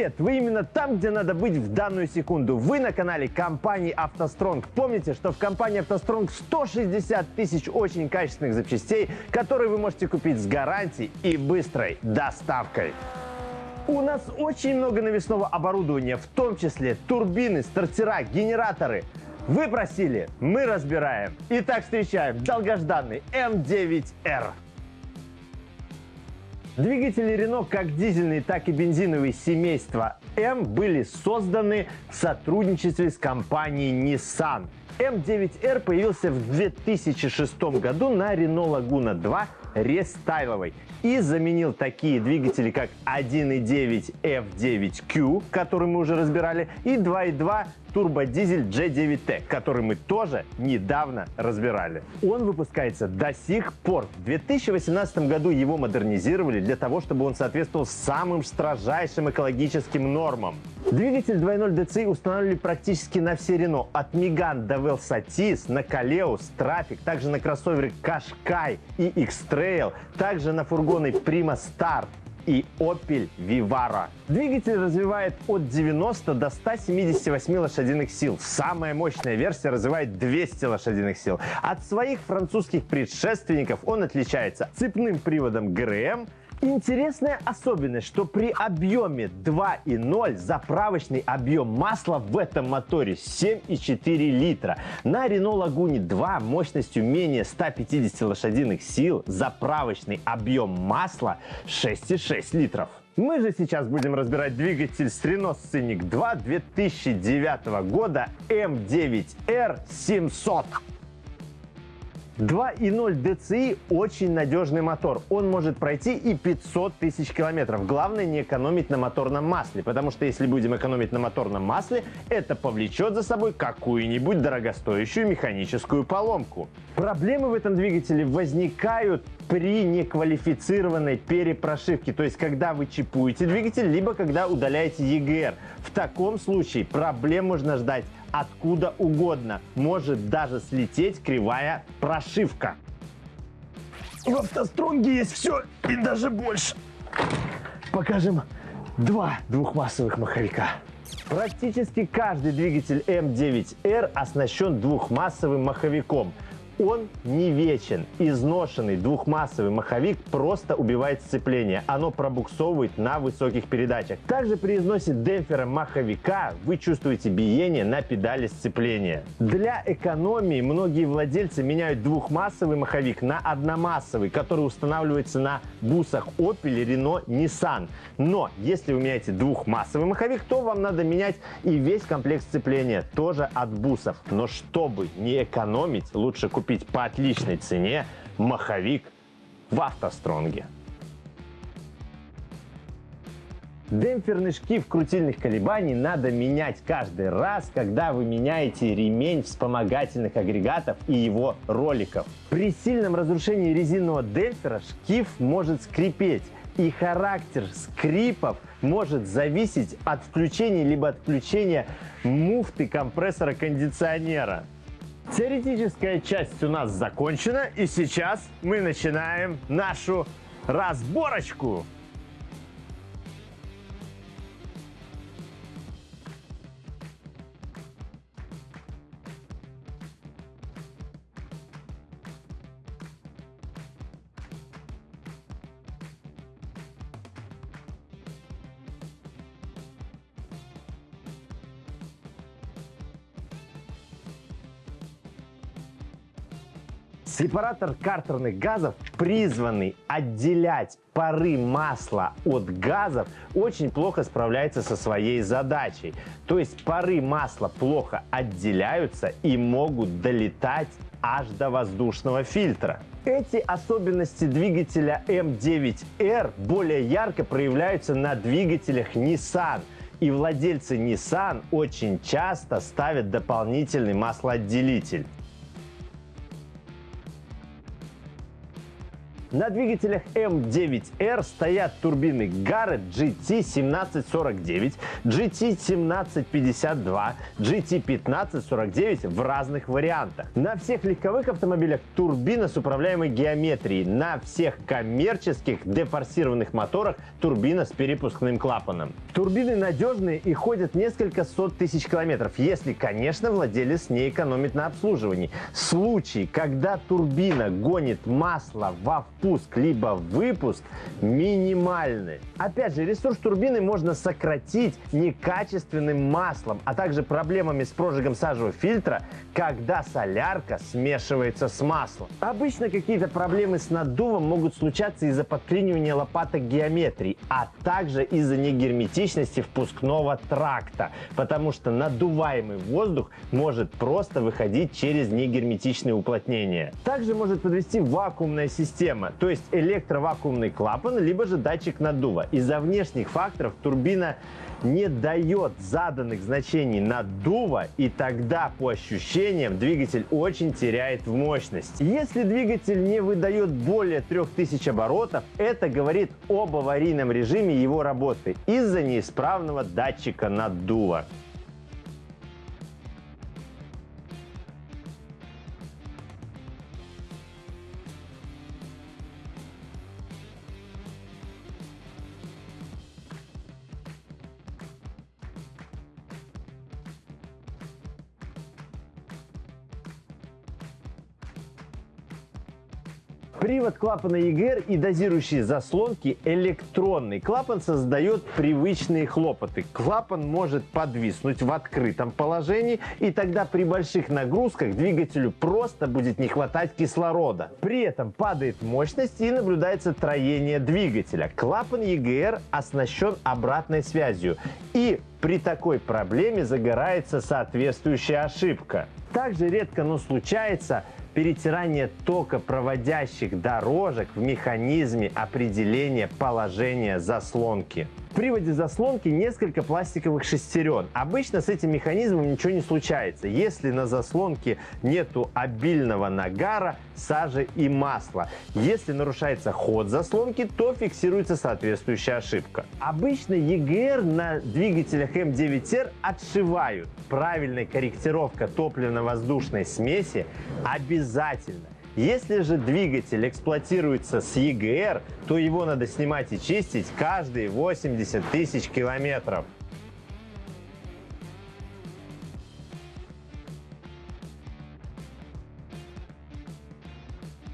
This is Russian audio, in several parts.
Привет! Вы именно там, где надо быть в данную секунду. Вы на канале компании «АвтоСтронг». Помните, что в компании «АвтоСтронг» 160 тысяч очень качественных запчастей, которые вы можете купить с гарантией и быстрой доставкой. У нас очень много навесного оборудования, в том числе турбины, стартера, генераторы. Вы просили, мы разбираем. Итак, встречаем долгожданный М9Р. Двигатели Renault, как дизельные, так и бензиновые семейства М были созданы в сотрудничестве с компанией Nissan. М9Р появился в 2006 году на Renault Laguna 2 рестайловой и заменил такие двигатели, как 1.9 F9Q, который мы уже разбирали, и 2.2 турбодизель G9T, который мы тоже недавно разбирали. Он выпускается до сих пор. В 2018 году его модернизировали для того, чтобы он соответствовал самым строжайшим экологическим нормам. Двигатель 2.0 DCI устанавливали практически на все Renault, от Megane до Velsatis, на Kaleos, Traffic, также на кроссоверы Qashqai и X-Trail, также на фургоны Prima Start, и Opel Vivaro. Двигатель развивает от 90 до 178 лошадиных сил. Самая мощная версия развивает 200 лошадиных сил. От своих французских предшественников он отличается цепным приводом ГРМ, Интересная особенность, что при объеме 2,0 заправочный объем масла в этом моторе 7,4 литра. На Renault Laguna 2 мощностью менее 150 лошадиных сил заправочный объем масла 6,6 литров. Мы же сейчас будем разбирать двигатель с Renault Scenic 2 2009 года M9R 700. 2.0 DCI очень надежный мотор. Он может пройти и 500 тысяч километров. Главное не экономить на моторном масле, потому что если будем экономить на моторном масле, это повлечет за собой какую-нибудь дорогостоящую механическую поломку. Проблемы в этом двигателе возникают при неквалифицированной перепрошивке, то есть когда вы чипуете двигатель, либо когда удаляете EGR. В таком случае проблем можно ждать откуда угодно. Может даже слететь кривая прошивка. В автостронге есть все и даже больше. Покажем два двухмассовых маховика. Практически каждый двигатель М9Р оснащен двухмассовым маховиком – он не вечен. Изношенный двухмассовый маховик просто убивает сцепление. Оно пробуксовывает на высоких передачах. Также при износе демпфера маховика вы чувствуете биение на педали сцепления. Для экономии многие владельцы меняют двухмассовый маховик на одномассовый, который устанавливается на бусах Opel, Renault, Nissan. Но если вы меняете двухмассовый маховик, то вам надо менять и весь комплект сцепления, тоже от бусов. Но чтобы не экономить, лучше купить купить по отличной цене маховик в автостронге. Демпферный шкив крутильных колебаний надо менять каждый раз, когда вы меняете ремень вспомогательных агрегатов и его роликов. При сильном разрушении резинового демпфера шкив может скрипеть, и характер скрипов может зависеть от включения либо отключения муфты компрессора кондиционера. Теоретическая часть у нас закончена, и сейчас мы начинаем нашу разборочку. Сепаратор картерных газов, призванный отделять пары масла от газов, очень плохо справляется со своей задачей. То есть пары масла плохо отделяются и могут долетать аж до воздушного фильтра. Эти особенности двигателя M9R более ярко проявляются на двигателях Nissan. И владельцы Nissan очень часто ставят дополнительный маслоотделитель. На двигателях М9R стоят турбины Garrett GT1749, GT1752, GT1549 в разных вариантах. На всех легковых автомобилях турбина с управляемой геометрией. На всех коммерческих дефорсированных моторах турбина с перепускным клапаном. Турбины надежные и ходят несколько сот тысяч километров, если, конечно, владелец не экономит на обслуживании. Случай, когда турбина гонит масло во впуск либо выпуск минимальны. Опять же, ресурс турбины можно сократить некачественным маслом, а также проблемами с прожигом сажевого фильтра, когда солярка смешивается с маслом. Обычно какие-то проблемы с наддувом могут случаться из-за подклинивания лопаток геометрии, а также из-за негерметичности впускного тракта, потому что надуваемый воздух может просто выходить через негерметичные уплотнения. Также может подвести вакуумная система, то есть электровакуумный клапан, либо же датчик наддува. Из-за внешних факторов турбина не дает заданных значений наддува, и тогда по ощущениям двигатель очень теряет в мощности. Если двигатель не выдает более 3000 оборотов, это говорит об аварийном режиме его работы из-за неисправного датчика наддува. Привод клапана EGR и дозирующие заслонки электронный. Клапан создает привычные хлопоты. Клапан может подвиснуть в открытом положении, и тогда при больших нагрузках двигателю просто будет не хватать кислорода. При этом падает мощность и наблюдается троение двигателя. Клапан EGR оснащен обратной связью, и при такой проблеме загорается соответствующая ошибка. Также редко, но случается, перетирание тока проводящих дорожек в механизме определения положения заслонки. В приводе заслонки несколько пластиковых шестерен. Обычно с этим механизмом ничего не случается, если на заслонке нету обильного нагара, сажи и масла. Если нарушается ход заслонки, то фиксируется соответствующая ошибка. Обычно EGR на двигателях М9R отшивают. Правильная корректировка топливно-воздушной смеси обязательно. Если же двигатель эксплуатируется с EGR, то его надо снимать и чистить каждые 80 тысяч километров.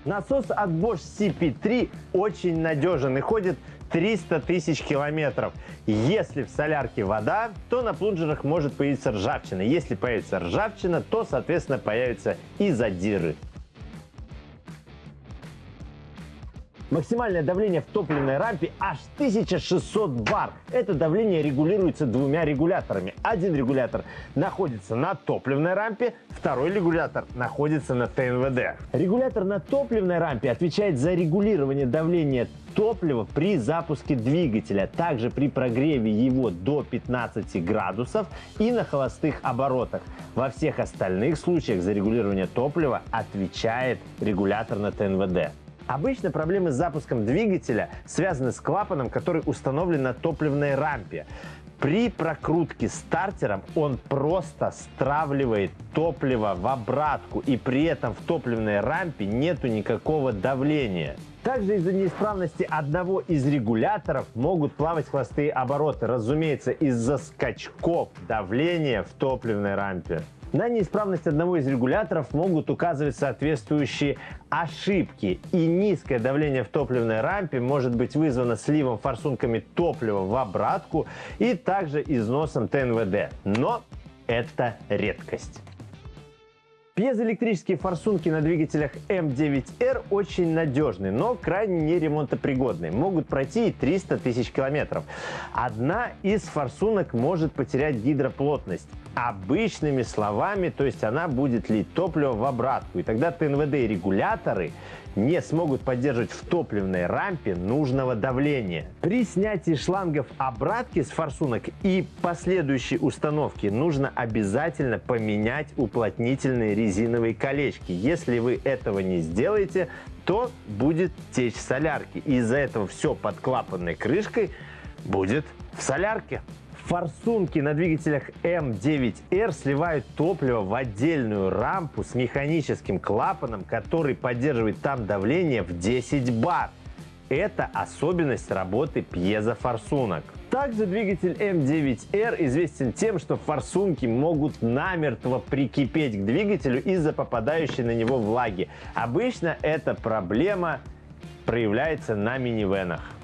Насос от Bosch CP3 очень надежен и ходит 300 тысяч километров. Если в солярке вода, то на плунжерах может появиться ржавчина. Если появится ржавчина, то, соответственно, появятся и задиры. Максимальное давление в топливной рампе аж 1600 бар. Это давление регулируется двумя регуляторами. Один регулятор находится на топливной рампе, второй регулятор находится на ТНВД. Регулятор на топливной рампе отвечает за регулирование давления топлива при запуске двигателя, также при прогреве его до 15 градусов и на холостых оборотах. Во всех остальных случаях за регулирование топлива отвечает регулятор на ТНВД. Обычно проблемы с запуском двигателя связаны с клапаном, который установлен на топливной рампе. При прокрутке стартером он просто стравливает топливо в обратку и при этом в топливной рампе нету никакого давления. Также из-за неисправности одного из регуляторов могут плавать хвостые обороты, разумеется, из-за скачков давления в топливной рампе. На неисправность одного из регуляторов могут указывать соответствующие ошибки. И низкое давление в топливной рампе может быть вызвано сливом форсунками топлива в обратку и также износом ТНВД. Но это редкость. Пьезоэлектрические форсунки на двигателях М9R очень надежны, но крайне неремонтопригодны. Могут пройти и 300 тысяч километров. Одна из форсунок может потерять гидроплотность. Обычными словами, то есть она будет лить топливо в обратку. И тогда ТНВД и регуляторы не смогут поддерживать в топливной рампе нужного давления. При снятии шлангов обратки с форсунок и последующей установки нужно обязательно поменять уплотнительные резиновые колечки. Если вы этого не сделаете, то будет течь солярки. Из-за этого все под клапанной крышкой будет в солярке. Форсунки на двигателях М9R сливают топливо в отдельную рампу с механическим клапаном, который поддерживает там давление в 10 бар. Это особенность работы пьезофорсунок. Также двигатель М9R известен тем, что форсунки могут намертво прикипеть к двигателю из-за попадающей на него влаги. Обычно эта проблема проявляется на минивенах.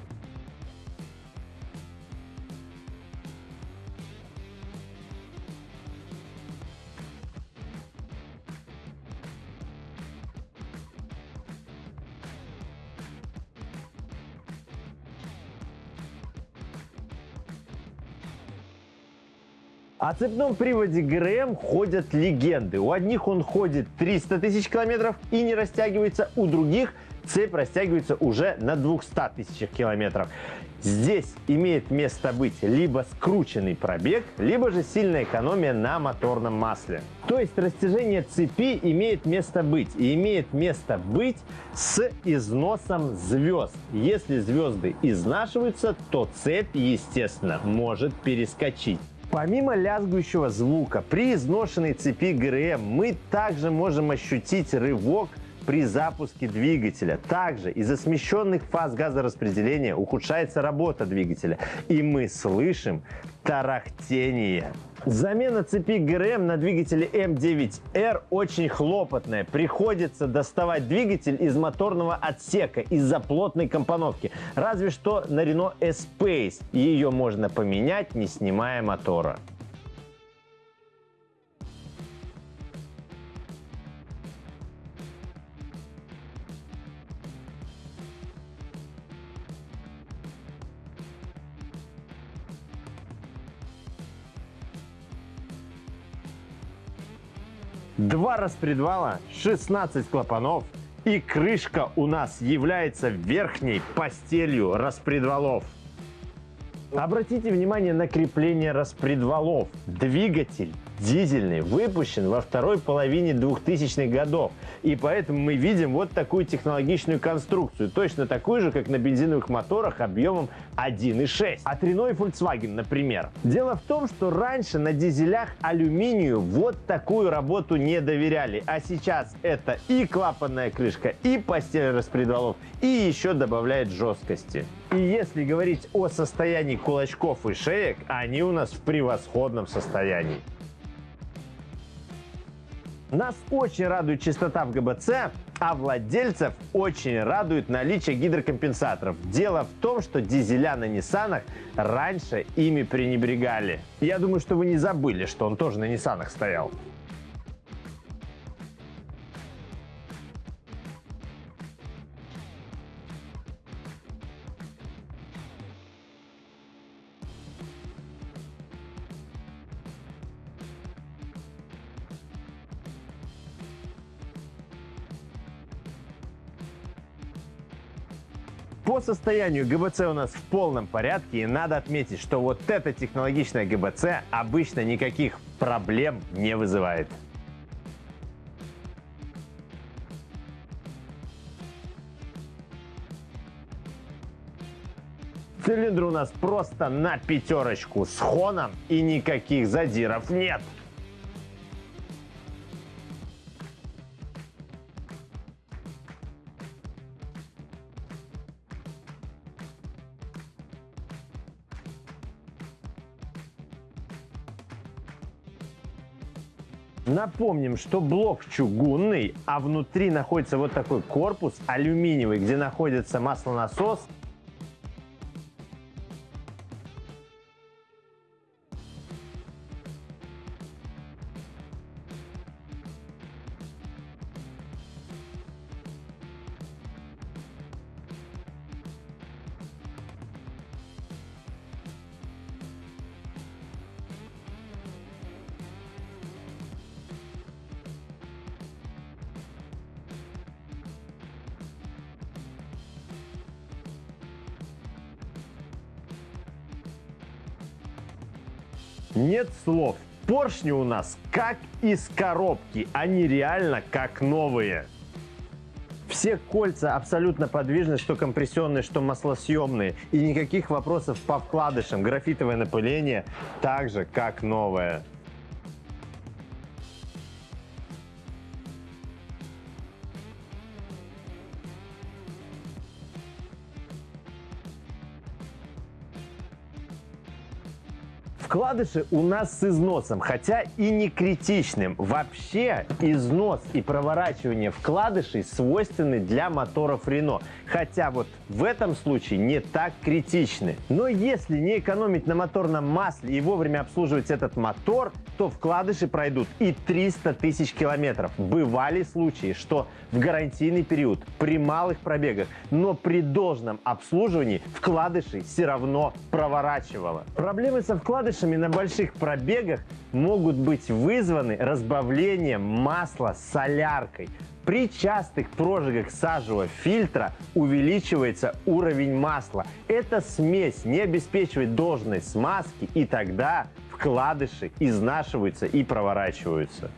О цепном приводе ГРМ ходят легенды. У одних он ходит 300 тысяч километров и не растягивается, у других цепь растягивается уже на 200 тысячах километров. Здесь имеет место быть либо скрученный пробег, либо же сильная экономия на моторном масле. То есть растяжение цепи имеет место быть. И имеет место быть с износом звезд. Если звезды изнашиваются, то цепь, естественно, может перескочить. Помимо лязгующего звука, при изношенной цепи ГРМ мы также можем ощутить рывок при запуске двигателя. Также из-за смещенных фаз газораспределения ухудшается работа двигателя, и мы слышим тарахтение. Замена цепи ГРМ на двигателе М9R очень хлопотная. Приходится доставать двигатель из моторного отсека из-за плотной компоновки. Разве что на Renault Espace ее можно поменять, не снимая мотора. Два распредвала, 16 клапанов и крышка у нас является верхней постелью распредвалов. Обратите внимание на крепление распредвалов. Двигатель дизельный выпущен во второй половине 2000-х годов. И поэтому мы видим вот такую технологичную конструкцию. Точно такую же, как на бензиновых моторах объемом 1.6. От Renault и Volkswagen, например. Дело в том, что раньше на дизелях алюминию вот такую работу не доверяли. А сейчас это и клапанная крышка, и постель распредвалов, и еще добавляет жесткости. И если говорить о состоянии кулачков и шеек, они у нас в превосходном состоянии. Нас очень радует чистота в ГБЦ, а владельцев очень радует наличие гидрокомпенсаторов. Дело в том, что дизеля на Ниссанах раньше ими пренебрегали. Я думаю, что вы не забыли, что он тоже на Ниссанах стоял. По состоянию ГБЦ у нас в полном порядке и надо отметить, что вот эта технологичная ГБЦ обычно никаких проблем не вызывает. Цилиндр у нас просто на пятерочку с хоном и никаких задиров нет. Напомним, что блок чугунный, а внутри находится вот такой корпус алюминиевый, где находится маслонасос Нет слов. Поршни у нас как из коробки, они реально как новые. Все кольца абсолютно подвижны, что компрессионные, что маслосъемные. И никаких вопросов по вкладышам. Графитовое напыление так же, как новое. Вкладыши у нас с износом, хотя и не критичным. Вообще износ и проворачивание вкладышей свойственны для моторов Renault. Хотя вот в этом случае не так критичны. Но если не экономить на моторном масле и вовремя обслуживать этот мотор, то вкладыши пройдут и 300 тысяч километров. Бывали случаи, что в гарантийный период, при малых пробегах, но при должном обслуживании вкладыши все равно проворачивало. Проблемы со вкладышами вкладышами на больших пробегах могут быть вызваны разбавлением масла соляркой. При частых прожигах сажевого фильтра увеличивается уровень масла. Эта смесь не обеспечивает должной смазки и тогда вкладыши изнашиваются и проворачиваются.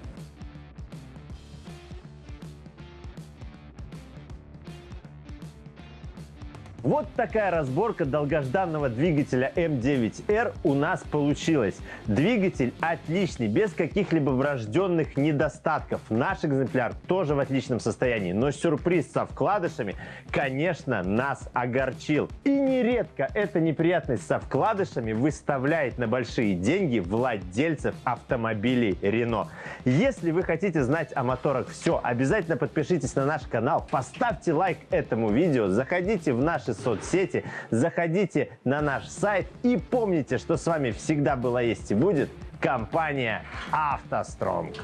Вот такая разборка долгожданного двигателя М9R у нас получилась. Двигатель отличный, без каких-либо врожденных недостатков. Наш экземпляр тоже в отличном состоянии, но сюрприз со вкладышами, конечно, нас огорчил. И нередко эта неприятность со вкладышами выставляет на большие деньги владельцев автомобилей Renault. Если вы хотите знать о моторах все, обязательно подпишитесь на наш канал, поставьте лайк этому видео, заходите в соцсети, заходите на наш сайт и помните, что с вами всегда была, есть и будет компания «АвтоСтронг».